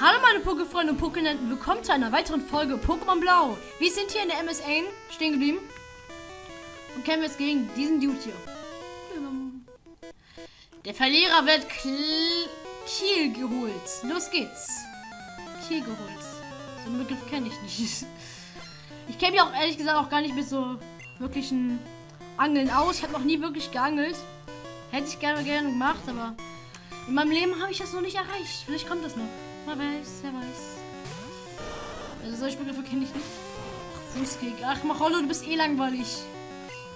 Hallo meine Pokéfreunde und Pokénenten, willkommen zu einer weiteren Folge Pokémon Blau. Wir sind hier in der MSA stehen geblieben und kämpfen jetzt gegen diesen Dude hier. Der Verlierer wird Kiel geholt. Los geht's. Kiel geholt. So einen Begriff kenne ich nicht. Ich kenne mich auch ehrlich gesagt auch gar nicht mit so wirklichen Angeln aus. Ich habe noch nie wirklich geangelt. Hätte ich gerne gerne gemacht, aber in meinem Leben habe ich das noch nicht erreicht. Vielleicht kommt das noch. Wer weiß, wer weiß. Also solche Begriffe kenne ich nicht. Ach, Fußkick. Ach, Macholo, du bist eh langweilig.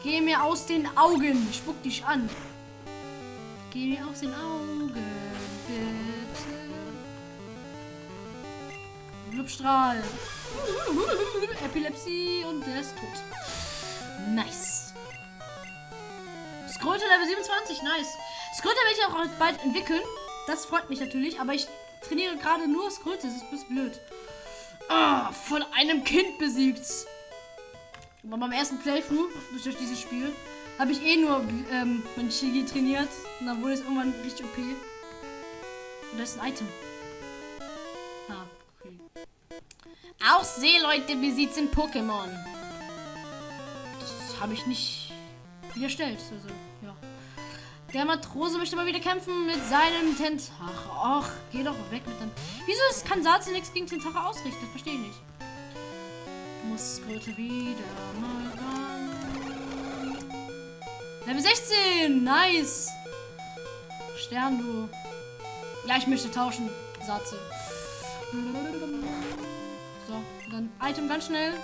Geh mir aus den Augen. Ich spuck dich an. Geh mir aus den Augen, bitte. Blubstrahl. Epilepsie und der ist tot. Nice. Skröte Level 27, nice. Skröte werde ich auch bald entwickeln. Das freut mich natürlich, aber ich trainiere gerade nur Skröte. Das ist blöd. Ah, von einem Kind besiegt. Aber beim ersten Playthrough durch dieses Spiel habe ich eh nur ähm, mein Shigi trainiert. Und dann wurde es irgendwann richtig OP. Und das ist ein Item. Ah, okay. Auch Seeleute besiegt in Pokémon. Das habe ich nicht widerstellt. Also, ja. Der Matrose möchte mal wieder kämpfen mit seinem Tentach. Och, geh doch weg mit dem. Wieso ist Kansatsu nichts gegen Tentache ausrichtet? Verstehe ich nicht. Muss bitte wieder mal ran. Level 16! Nice! Stern, du. Ja, ich möchte tauschen. Satze. So, dann Item ganz schnell.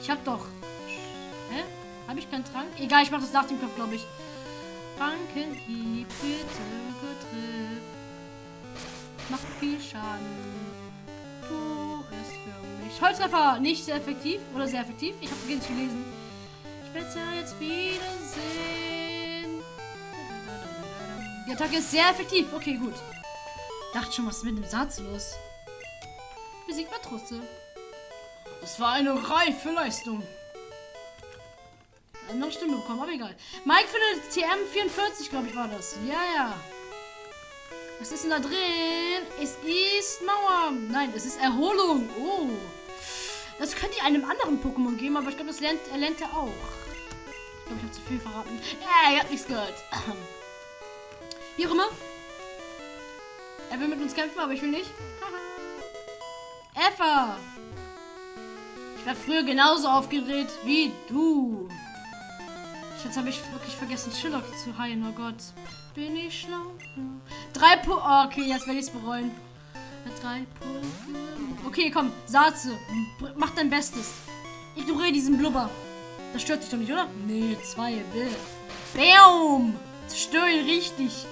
Ich hab doch. Hä? Habe ich keinen Trank? Egal, ich mache das nach dem Kampf, glaube ich. Frankenhieb, bitte betrifft. Macht viel Schaden. Tu es für mich. Holztreffer, nicht sehr effektiv. Oder sehr effektiv. Ich habe es gelesen. Ja jetzt wiedersehen. Die Attacke ist sehr effektiv. Okay, gut. Dachte schon, was ist mit dem Satz los? Besiegt Matrusse. Das war eine reife Leistung noch eine Stimme bekommen, aber egal. Mike findet TM44, glaube ich, war das. Ja, ja. Was ist denn da drin? Es ist Mauer. Nein, es ist Erholung. Oh. Das könnte ich einem anderen Pokémon geben, aber ich glaube, das lernt, er lernt er auch. Ich glaube, ich habe zu viel verraten. Ja, ihr habt nichts gehört. Wie auch immer. Er will mit uns kämpfen, aber ich will nicht. Effa! Ich war früher genauso aufgeregt wie du. Jetzt habe ich wirklich vergessen, Chillock zu heilen. Oh Gott. Bin ich schlau? Drei Pu oh, Okay, jetzt werde ich es bereuen. Drei Punkte. Okay, komm. Satze. Mach dein Bestes. Ignoriere diesen Blubber. Das stört dich doch nicht, oder? Nee, zwei. Bill. Bam! Zerstöre ihn richtig.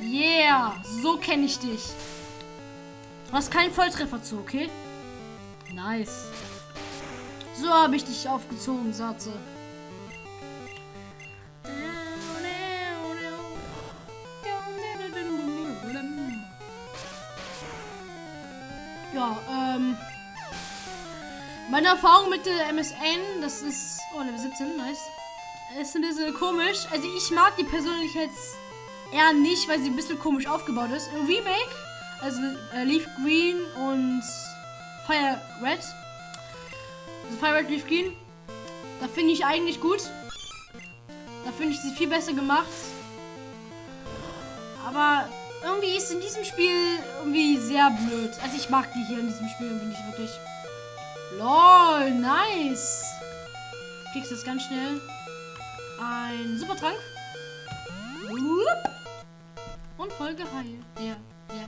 Yeah. So kenne ich dich. Du hast keinen Volltreffer zu, okay? Nice. So habe ich dich aufgezogen, Satze. Ja, ähm. Meine Erfahrung mit der MSN, das ist. Oh, Level 17, nice. Ist ein bisschen komisch. Also, ich mag die persönlich jetzt eher nicht, weil sie ein bisschen komisch aufgebaut ist. Im Remake, also äh, Leaf Green und Fire Red. Also Fire Red, Leaf Green. Da finde ich eigentlich gut. Da finde ich sie viel besser gemacht. Aber irgendwie ist in diesem Spiel irgendwie sehr blöd. Also ich mag die hier in diesem Spiel irgendwie nicht wirklich. Lol, nice. Kriegst jetzt ganz schnell ein Supertrank. Und voll geheilt. Ja, ja.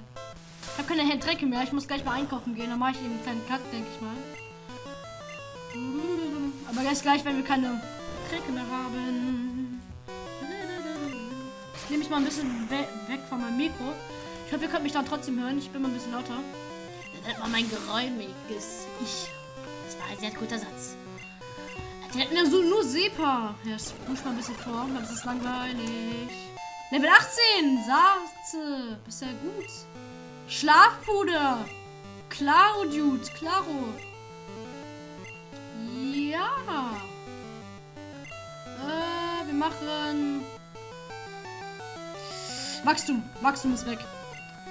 Ich habe keine Drecke mehr. Ich muss gleich mal einkaufen gehen. Dann mache ich eben einen kleinen Cut, denke ich mal. Aber erst gleich, wenn wir keine Drecke mehr haben nehme ich mal ein bisschen we weg von meinem Mikro. Ich hoffe, ihr könnt mich dann trotzdem hören. Ich bin mal ein bisschen lauter. Das war mein geräumiges Ich. Das war ein sehr guter Satz. Der hat mir so nur Sepa. Ja, das muss mal ein bisschen vor. Das ist langweilig. Level 18. Satze. Bist ja gut. Schlafpuder. Claro, Dude. Claro. Ja. Äh, wir machen Wachstum. Wachstum ist weg.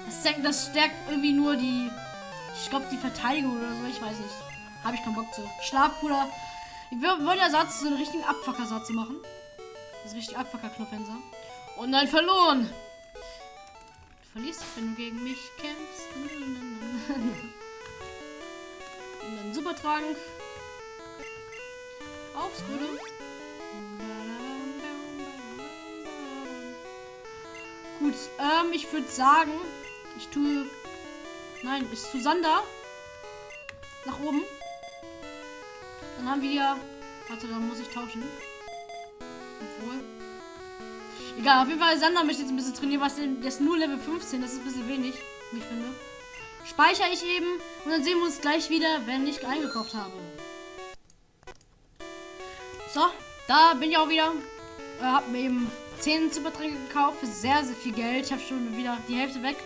Das, stärkt- das stärkt irgendwie nur die. Ich glaube, die Verteidigung oder so. Ich weiß nicht. Habe ich keinen Bock zu. Schlafpuder. Wir wollen ja Satz, so einen richtigen Abfucker-Satz machen. Das ist richtig Abfucker-Knopfhänser. Und dann verloren. Du verlierst, wenn du gegen mich kämpfst. Und dann Supertrank. Aufs Gute. Gut, ähm, ich würde sagen, ich tue. Nein, bis zu Sander. Nach oben. Dann haben wir ja. Warte, dann muss ich tauschen. Obwohl. Egal, auf jeden Fall, Sander möchte jetzt ein bisschen trainieren, was denn. Der ist nur Level 15, das ist ein bisschen wenig, wie ich finde. Speichere ich eben und dann sehen wir uns gleich wieder, wenn ich eingekauft habe. So, da bin ich auch wieder. Äh, hab mir eben 10 Supertränke gekauft für sehr, sehr viel Geld. Ich habe schon wieder die Hälfte weg.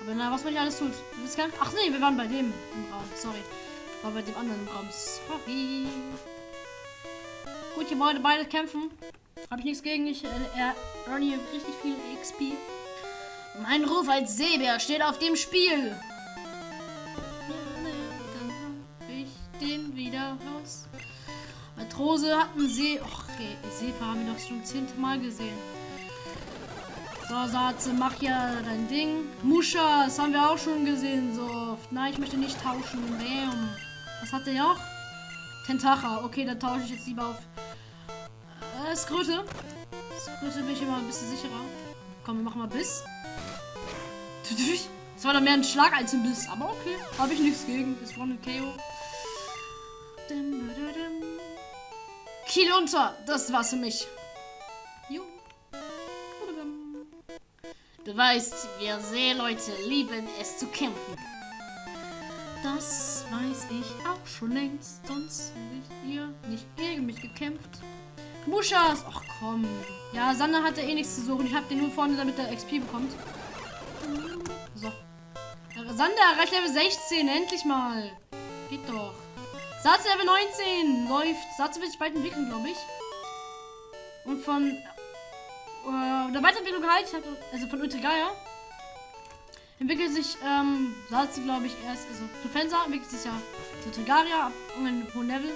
Aber na, was man hier alles tut. Ach nee, wir waren bei dem im Raum. Sorry. War bei dem anderen im Raum. Sorry. Gut, hier wollen beide kämpfen. Habe ich nichts gegen. Ich äh, earn hier richtig viel XP. Mein Ruf als Seebär steht auf dem Spiel. Dann hab ich den wieder raus. Matrose hat einen See. Och, okay, Seepa haben wir doch schon zehnte Mal gesehen. So, Satze, mach ja dein Ding. Muscha, das haben wir auch schon gesehen so oft. Nein, ich möchte nicht tauschen. Bam. Was hat der noch? Tentacha. Okay, dann tausche ich jetzt lieber auf äh, Skröte. Skröte bin ich immer ein bisschen sicherer. Komm, wir machen mal Biss. Das war doch mehr ein Schlag als ein Biss. Aber okay, habe ich nichts gegen. War ein KO. Dim. Kiel unter. Das war's für mich. Du weißt, wir Seeleute lieben es zu kämpfen. Das weiß ich auch schon längst, sonst hättet ihr nicht gegen mich gekämpft. Muschas! Ach komm. Ja, Sander hat ja eh nichts zu suchen. Ich hab den nur vorne, damit er XP bekommt. So. Sander erreicht Level 16. Endlich mal. Geht doch. Satz Level 19. Läuft. Satz wird sich bald entwickeln, glaube ich. Und von äh, der Weiterentwicklung halt, also von Ultrigaya, entwickelt sich ähm, Satz, glaube ich, erst, also Defensa entwickelt sich ja zu Trigaria ab einem hohen Level.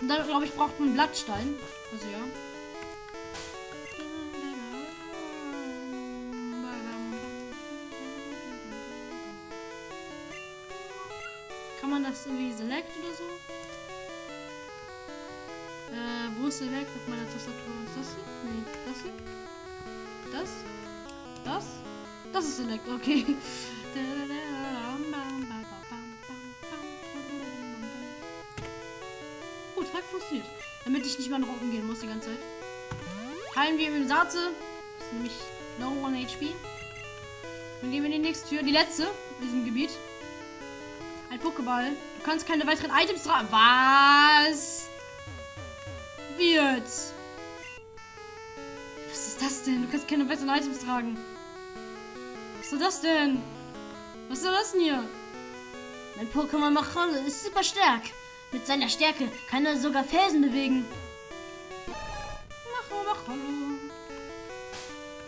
Und dann, glaube ich, braucht man Blattstein. Also ja. Kann man das irgendwie select oder so? Äh, wo ist select auf meiner Tastatur? Ist das hier? Nee, das hier? Das? Das? Das ist select, okay. Gut, hat funktioniert. Damit ich nicht mehr nach unten gehen muss die ganze Zeit. Heilen wir im Satze. Das ist nämlich no one HP. Dann gehen wir in die nächste Tür. Die letzte in diesem Gebiet. Pokéball. Du kannst keine weiteren Items tragen. Was? Wird. Was ist das denn? Du kannst keine weiteren Items tragen. Was soll das denn? Was soll das denn hier? Mein Pokémon Machole ist super stark. Mit seiner Stärke kann er sogar Felsen bewegen. Macho, Macholo.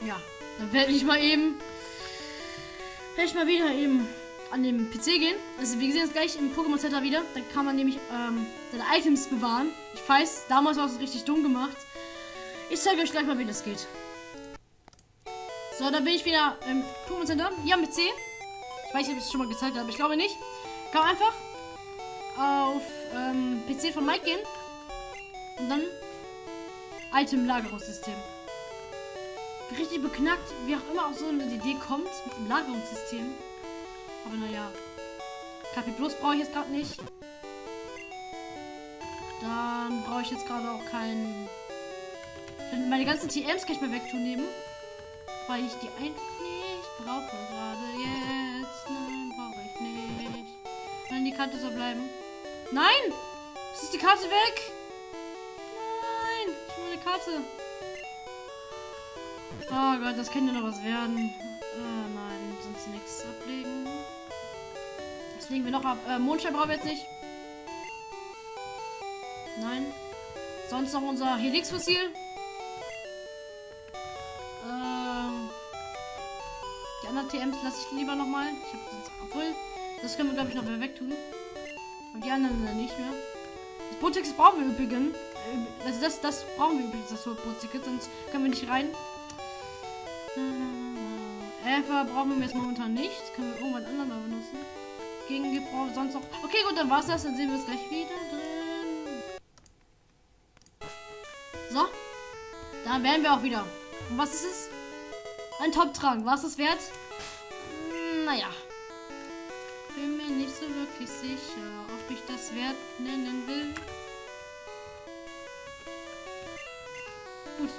Ja, dann werde ich mal eben. Werde ich mal wieder eben an den PC gehen. Also wir sehen uns gleich im Pokémon Center wieder. Da kann man nämlich ähm, seine Items bewahren. Ich weiß, damals war es richtig dumm gemacht. Ich zeige euch gleich mal, wie das geht. So, da bin ich wieder im Pokémon Center. Hier am PC. Ich weiß nicht, ob ich es schon mal gezeigt habe, aber ich glaube nicht. Kann man einfach auf ähm, PC von Mike gehen. Und dann Item-Lagerungssystem. Richtig beknackt, wie auch immer auf so eine Idee kommt mit dem Lagerungssystem. Aber naja. KP Plus brauche ich jetzt gerade nicht. Dann brauche ich jetzt gerade auch keinen. Meine ganzen TMs kann ich mal wegtun nehmen. Weil ich die nicht brauche gerade jetzt. Nein, brauche ich nicht. Wenn die Karte so bleiben. Nein! Es ist die Karte weg! Nein! Ich will eine Karte. Oh Gott, das könnte noch was werden. Äh, nein, sonst nichts ablegen. Das legen wir noch ab. Äh, Mondstein brauchen wir jetzt nicht. Nein. Sonst noch unser Helix-Fossil. Ähm. Die anderen TMs lasse ich lieber nochmal. Ich habe obwohl, das können wir glaube ich noch wegtun. Und die anderen nicht mehr. Das Bootticket brauchen wir übrigens. Äh, also das, das brauchen wir übrigens, das Bootticket, sonst können wir nicht rein. Elfer brauchen wir jetzt momentan nicht. Das können wir irgendwann anderen benutzen. Gegen Gebrauch sonst noch. Okay, gut, dann war's das. Dann sehen wir es gleich wieder drin. So. Dann werden wir auch wieder. Und was ist es? Ein Top-Trank. Was ist wert? Naja. Bin mir nicht so wirklich sicher, ob ich das wert nennen will. Gut.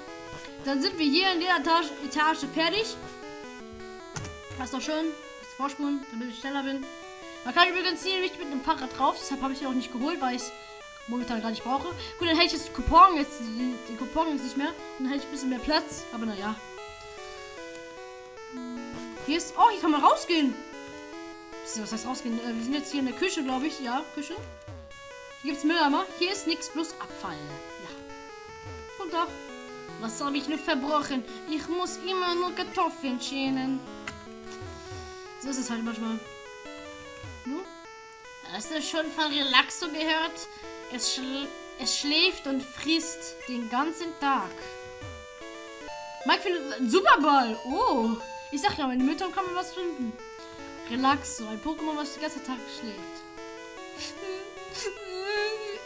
Dann sind wir hier in der Etage, Etage fertig. Das ist doch schön. Das Vorspulen, damit ich schneller bin. Man kann übrigens hier nicht mit dem Fahrrad drauf, deshalb habe ich ihn auch nicht geholt, weil ich es momentan gar nicht brauche. Gut, dann hätte ich jetzt Coupon, jetzt den, Coupon jetzt nicht mehr. Und dann hätte ich ein bisschen mehr Platz, aber naja. Hier ist. Oh, hier kann man rausgehen. Was heißt rausgehen? Äh, wir sind jetzt hier in der Küche, glaube ich. Ja, Küche. Hier gibt es Mülleimer. Hier ist nichts, bloß Abfall. Ja. Guten Tag. Was habe ich nur verbrochen? Ich muss immer nur Kartoffeln schälen. So ist es halt manchmal. Hast du schon von Relaxo gehört? Es, schl es schläft und frisst den ganzen Tag. Mike findet einen Superball. Oh. Ich sag ja, in den Müttern kann man was finden. Relaxo, ein Pokémon, was den ganzen Tag schläft.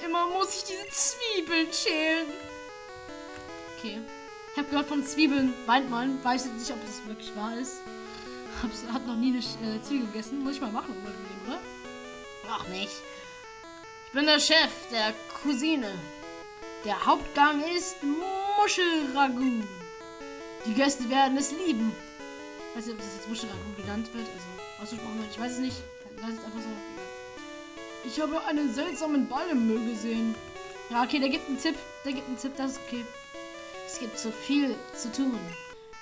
Immer muss ich diese Zwiebeln schälen. Okay. Ich habe gehört von Zwiebeln weint man. Weiß jetzt nicht, ob das wirklich wahr ist. Hab's, hat noch nie eine äh, Zwiebel gegessen. Muss ich mal machen, oder? Ach nicht. Ich bin der Chef der Cousine. Der Hauptgang ist Muschelragout. Die Gäste werden es lieben. Ich weiß nicht, ob das jetzt Muschelragout genannt wird. Also ausgesprochen wird. Ich weiß es nicht. Das ist einfach so. Ich habe einen seltsamen Ball im Müll gesehen. Ja, okay, der gibt einen Tipp. Der gibt einen Tipp, das ist okay. Es gibt so viel zu tun.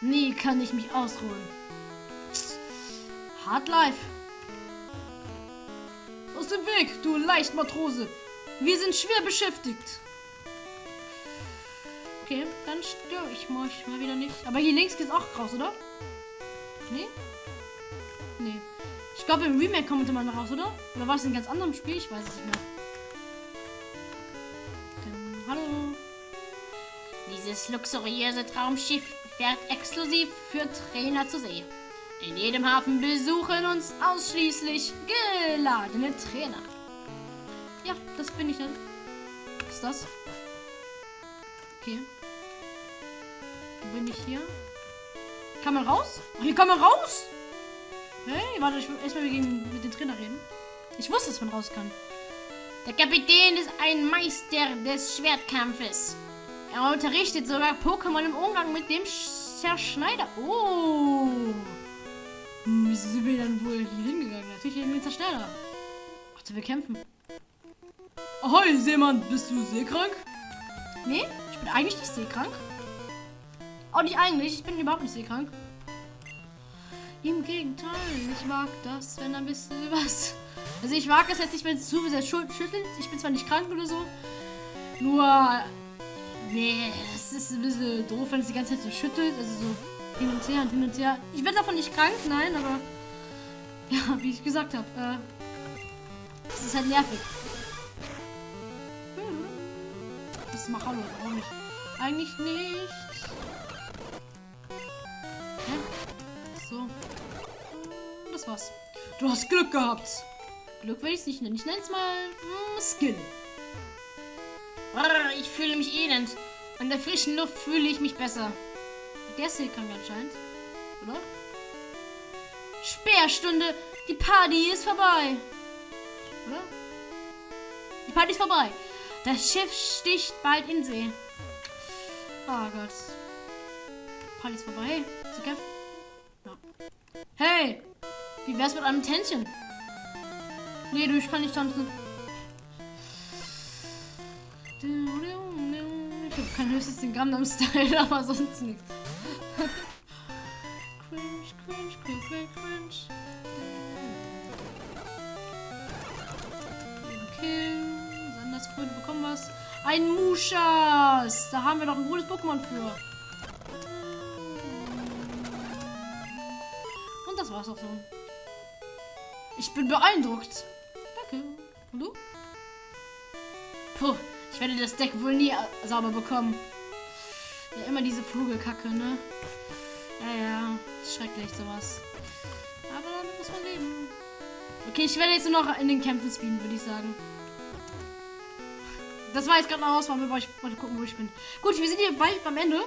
Nie kann ich mich ausruhen. Hard Life. Dem Weg, du Leichtmatrose. Wir sind schwer beschäftigt. Okay, dann störe ich mal, wieder nicht. Aber hier links geht's auch raus, oder? Nee? Nee. Ich glaube, im Remake kommt man raus, oder? Oder war es in ganz anderen Spiel? Ich weiß es nicht mehr. Dann, hallo. Dieses luxuriöse Traumschiff fährt exklusiv für Trainer zu See. In jedem Hafen besuchen uns ausschließlich geladene Trainer. Ja, das bin ich dann. Was ist das? Okay. Wo bin ich hier? Kann man raus? Oh, hier kann man raus! Hey, warte, ich will erstmal mit dem Trainer reden. Ich wusste, dass man raus kann. Der Kapitän ist ein Meister des Schwertkampfes. Er unterrichtet sogar Pokémon im Umgang mit dem Zerschneider. Oh! Hm, wieso sind wir dann wohl hier hingegangen? Natürlich gegen den Zerstörer. Ach, wir kämpfen. Ahoi, Seemann, bist du seekrank? Nee, ich bin eigentlich nicht seekrank. Auch nicht eigentlich, ich bin überhaupt nicht seekrank. Im Gegenteil, ich mag das, wenn ein bisschen was. Also ich mag es jetzt nicht, wenn es zu sehr schüttelt. Ich bin zwar nicht krank oder so. Nur. Nee, es ist ein bisschen doof, wenn es die ganze Zeit so schüttelt. Also so hin und her und hin und her. Ich werde davon nicht krank, nein, aber ja, wie ich gesagt habe, äh, es ist halt nervig. Das ist mal Hallo, auch nicht. Eigentlich nicht. Hä? So. Das war's. Du hast Glück gehabt. Glück will ich es nicht nennen. Ich nenne es mal mm, Skill. Ich fühle mich elend. An der frischen Luft fühle ich mich besser. Der kann mir anscheinend. Oder? Sperrstunde. Die Party ist vorbei. Oder? Die Party ist vorbei. Das Schiff sticht bald in See. Oh Gott. Party ist vorbei. Zu kämpfen. Ja. Hey! Wie wär's mit einem Tänzchen? Nee, du, ich kann nicht tanzen. Ich habe kein höchstes den Gangnam Style, aber sonst nichts. Was. Ein Muschas. Da haben wir doch ein gutes Pokémon für. Und das war's auch so. Ich bin beeindruckt. Danke. Und du? Puh, ich werde das Deck wohl nie sauber bekommen. Ja, immer diese Flugelkacke, ne? Ja, ja, schrecklich sowas. Aber damit muss man leben. Okay, ich werde jetzt nur noch in den Kämpfen spielen, würde ich sagen. Das war jetzt gerade eine Auswahl, weil ich wollte gucken, wo ich bin. Gut, wir sind hier bald beim Ende.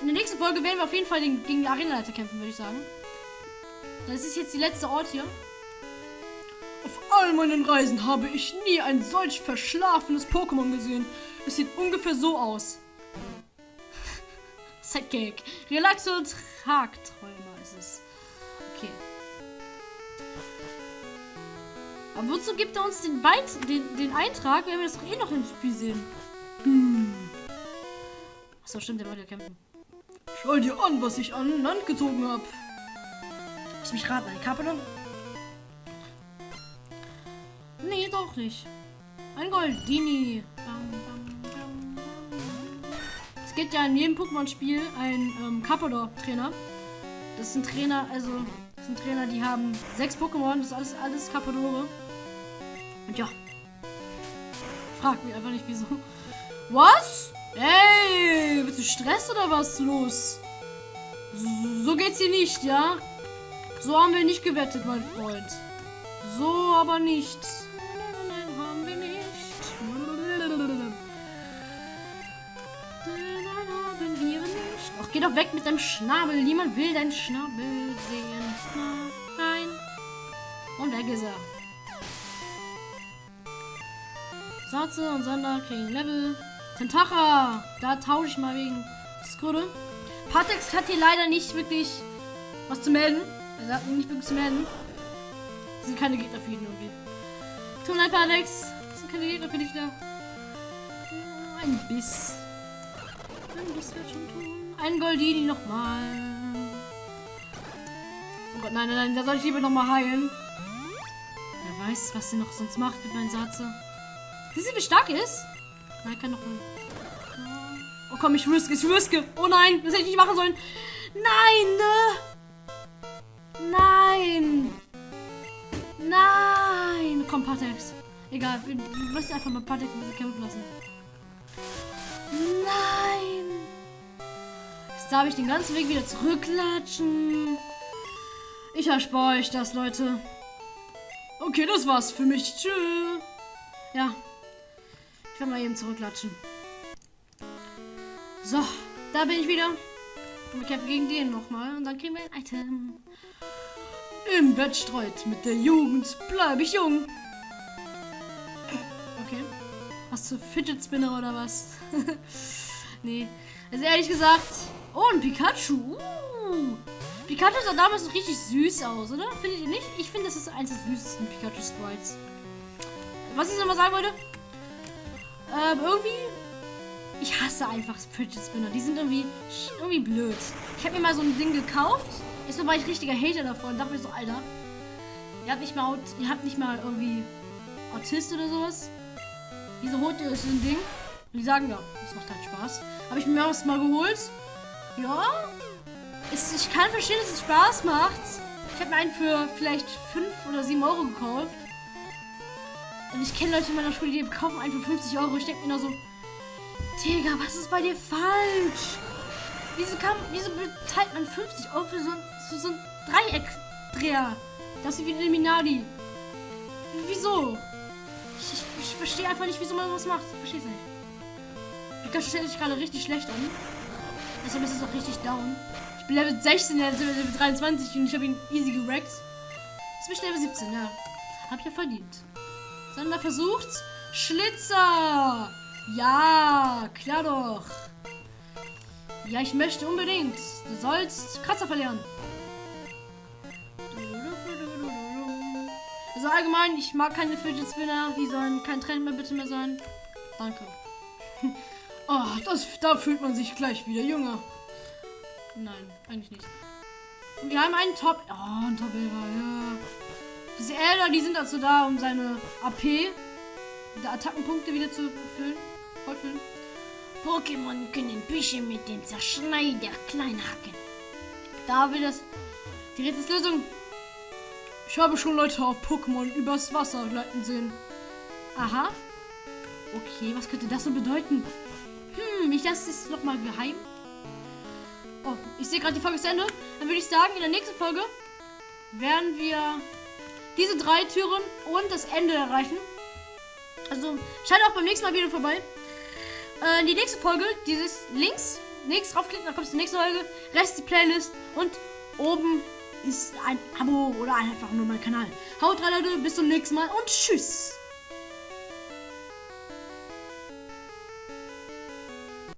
In der nächsten Folge werden wir auf jeden Fall den, gegen die Arenaleiter kämpfen, würde ich sagen. Das ist jetzt die letzte Ort hier. Auf all meinen Reisen habe ich nie ein solch verschlafenes Pokémon gesehen. Es sieht ungefähr so aus. Sidekick. Relaxo Tragträumer ist es. Okay. Aber wozu gibt er uns den, Beit den, den Eintrag, wenn wir das doch eh noch im Spiel sehen? Hm. Achso, stimmt, der wollte ja kämpfen. Schau dir an, was ich an Land gezogen habe. Lass mich raten, ein Kapelon? Nee, doch nicht. Ein Goldini. Es gibt ja in jedem Pokémon-Spiel einen ähm, Carpador-Trainer. Das sind Trainer, also das sind Trainer, die haben sechs Pokémon. Das ist alles, alles Carpadore. Und ja. Frag mich einfach nicht, wieso. Was? Ey, bist du Stress oder was los? So, geht's hier nicht, ja? So haben wir nicht gewettet, mein Freund. So aber nicht. Nein, haben wir nicht. Nein, haben wir nicht. Ach, geh doch weg mit deinem Schnabel. Niemand will deinen Schnabel sehen. Nein. Und weg ist er. Satze und Sander kriegen Level. Tentacha! Da tausche ich mal wegen Skrudde. Patex hat hier leider nicht wirklich was zu melden. Er hat nicht wirklich zu melden. Das sind keine Gegner für ihn irgendwie. Tonight Patex. Das sind keine Gegner für dich da. Ein Biss. Ein Biss wird schon tun. Ein Goldini nochmal. Oh Gott, nein, nein, nein, da soll ich lieber nochmal heilen. Wer weiß, was sie noch sonst macht mit meinem Satze. Siehst du, wie stark er ist? Nein, kann noch ein... Oh komm, ich riske, ich riske. Oh nein, das hätte ich nicht machen sollen. Nein, ne? Nein. Nein. Komm, Patex. Egal, wir müssen einfach mal Patex kämpfen lassen. Nein. Jetzt darf ich den ganzen Weg wieder zurücklatschen. Ich erspare euch das, Leute. Okay, das war's für mich. Tschüss. Ja, ich werde mal eben zurücklatschen. So, da bin ich wieder. Und wir kämpfen gegen den nochmal. Und dann kriegen wir ein Item. Im Wettstreit mit der Jugend bleibe ich jung. Okay. Hast du Fidget Spinner oder was? nee. Also ehrlich gesagt. Oh, ein Pikachu. Uh. Pikachu sah damals noch richtig süß aus, oder? Findet ihr nicht? Ich finde, das ist eins der süßesten Pikachu-Sprites. Was ich nochmal sagen wollte, ähm, irgendwie. Ich hasse einfach Fidget Spinner. Die sind irgendwie, irgendwie blöd. Ich habe mir mal so ein Ding gekauft. Jetzt war ich richtiger Hater davon. Dachte mir so, Alter. Ihr habt nicht mal, ihr habt nicht mal irgendwie Autist oder sowas. Diese rote ist so ein Ding. Und die sagen, ja, das macht halt Spaß. Habe ich mir das mal geholt. Ja. Ist, ich kann verstehen, dass es Spaß macht. Ich habe mir einen für vielleicht 5 oder 7 Euro gekauft. Ich kenne Leute in meiner Schule, die kaufen einen für 50 Euro. Ich denke mir nur so, Digga, was ist bei dir falsch? Wieso, kann, wieso bezahlt man 50 Euro für so, für so einen Dreieckdreher? Das ist wie ein Minardi. Wieso? Ich, ich, ich verstehe einfach nicht, wieso man sowas macht. Ich verstehe es nicht. Pikachu stellt sich gerade richtig schlecht an. Deshalb ist es auch richtig down. Ich bin Level 16, er Level 23 und ich habe ihn easy gerackt. Jetzt bin ich Level 17, ja. Hab ich ja verdient. Sander versucht's. Schlitzer! Ja, klar doch. Ja, ich möchte unbedingt. Du sollst Kratzer verlieren. Also allgemein, ich mag keine Fidget Spinner. Die sollen kein Trend mehr bitte mehr sein. Danke. Oh, das, da fühlt man sich gleich wieder jünger. Nein, eigentlich nicht. Und wir haben einen Top... Oh, ein top ja. Diese Elder, die sind dazu da, um seine AP, die Attackenpunkte wieder zu füllen. Vollfüllen. Pokémon können Büsche mit dem Zerschneider klein hacken. Da will das Die Rätselslösung. Ich habe schon Leute auf Pokémon übers Wasser gleiten sehen. Aha. Okay, was könnte das so bedeuten? Hm, ich das ist noch mal geheim. Oh, ich sehe gerade die Folge zu Ende. Dann würde ich sagen, in der nächsten Folge werden wir diese drei Türen und das Ende erreichen. Also schaut auch beim nächsten Mal wieder vorbei. Äh, die nächste Folge, dieses links, links draufklicken, dann kommt die nächste Folge, rechts die Playlist und oben ist ein Abo oder einfach nur mein Kanal. Haut rein, Leute, bis zum nächsten Mal und tschüss.